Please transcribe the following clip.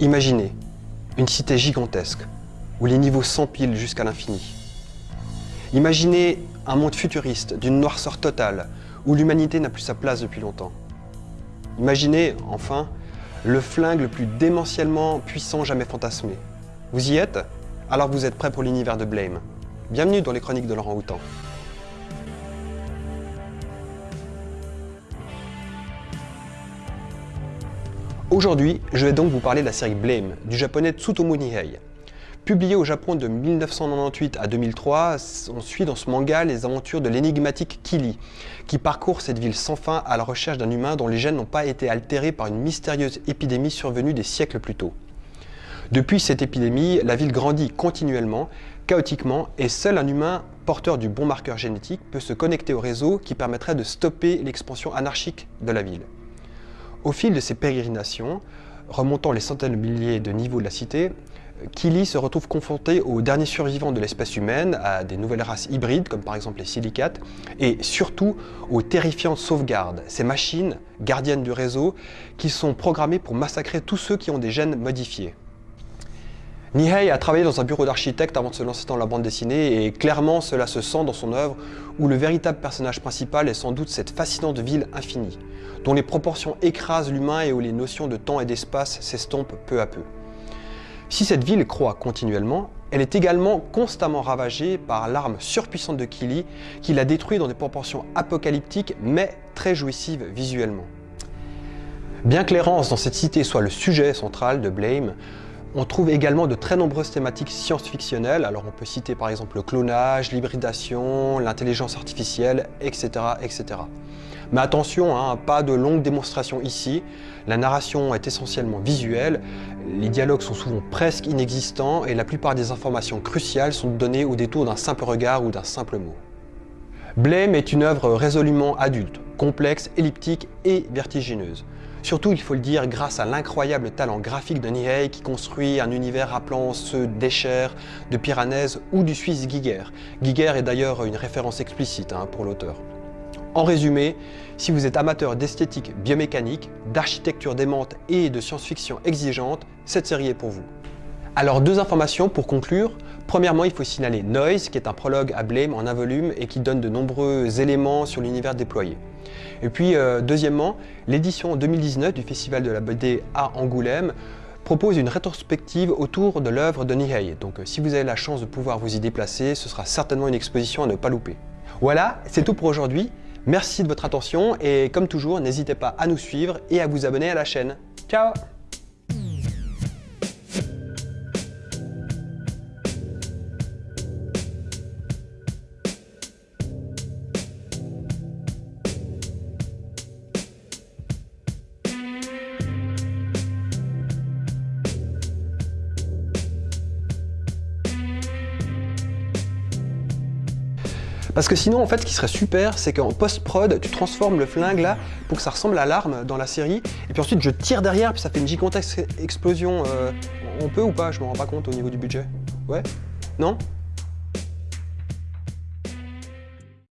Imaginez une cité gigantesque où les niveaux s'empilent jusqu'à l'infini. Imaginez un monde futuriste d'une noirceur totale où l'humanité n'a plus sa place depuis longtemps. Imaginez, enfin, le flingue le plus démentiellement puissant jamais fantasmé. Vous y êtes? Alors vous êtes prêt pour l'univers de Blame. Bienvenue dans les chroniques de Laurent Houtan. Aujourd'hui, je vais donc vous parler de la série Blame, du japonais Tsutomu Nihei. Publié au Japon de 1998 à 2003, on suit dans ce manga les aventures de l'énigmatique Kili, qui parcourt cette ville sans fin à la recherche d'un humain dont les gènes n'ont pas été altérés par une mystérieuse épidémie survenue des siècles plus tôt. Depuis cette épidémie, la ville grandit continuellement, chaotiquement, et seul un humain porteur du bon marqueur génétique peut se connecter au réseau qui permettrait de stopper l'expansion anarchique de la ville. Au fil de ses pérégrinations, remontant les centaines de milliers de niveaux de la cité, Kili se retrouve confronté aux derniers survivants de l'espèce humaine, à des nouvelles races hybrides comme par exemple les silicates, et surtout aux terrifiantes sauvegardes, ces machines gardiennes du réseau qui sont programmées pour massacrer tous ceux qui ont des gènes modifiés. Nihei a travaillé dans un bureau d'architecte avant de se lancer dans la bande dessinée et clairement cela se sent dans son œuvre où le véritable personnage principal est sans doute cette fascinante ville infinie, dont les proportions écrasent l'humain et où les notions de temps et d'espace s'estompent peu à peu. Si cette ville croît continuellement, elle est également constamment ravagée par l'arme surpuissante de Kili qui la détruit dans des proportions apocalyptiques mais très jouissives visuellement. Bien que l'errance dans cette cité soit le sujet central de Blame, on trouve également de très nombreuses thématiques science-fictionnelles, alors on peut citer par exemple le clonage, l'hybridation, l'intelligence artificielle, etc. etc. Mais attention, hein, pas de longues démonstrations ici, la narration est essentiellement visuelle, les dialogues sont souvent presque inexistants et la plupart des informations cruciales sont données au détour d'un simple regard ou d'un simple mot. Blame est une œuvre résolument adulte, complexe, elliptique et vertigineuse. Surtout, il faut le dire, grâce à l'incroyable talent graphique de Nihei qui construit un univers rappelant ceux d'Escher, de Piranèse ou du Suisse Giger. Giger est d'ailleurs une référence explicite hein, pour l'auteur. En résumé, si vous êtes amateur d'esthétique biomécanique, d'architecture démente et de science-fiction exigeante, cette série est pour vous. Alors deux informations pour conclure. Premièrement, il faut signaler Noise, qui est un prologue à Blame en un volume et qui donne de nombreux éléments sur l'univers déployé. Et puis, euh, deuxièmement, l'édition 2019 du Festival de la BD à Angoulême propose une rétrospective autour de l'œuvre de Nihei. Donc euh, si vous avez la chance de pouvoir vous y déplacer, ce sera certainement une exposition à ne pas louper. Voilà, c'est tout pour aujourd'hui. Merci de votre attention et comme toujours, n'hésitez pas à nous suivre et à vous abonner à la chaîne. Ciao Parce que sinon, en fait, ce qui serait super, c'est qu'en post-prod, tu transformes le flingue là pour que ça ressemble à l'arme dans la série. Et puis ensuite, je tire derrière, puis ça fait une gigantesque explosion. Euh, on peut ou pas? Je me rends pas compte au niveau du budget. Ouais Non?